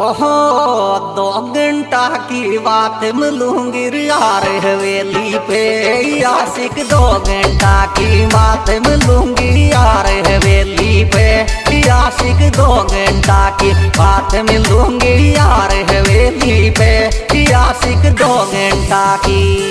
ओहो, दो घंटा की बात मिलूँगी यार हवेली पे। आशिक दो घंटा की बात मिलूँगी यार हवेली पे। आशिक दो घंटा की बात मिलूँगी यार हवेली पे। आशिक दो घंटा की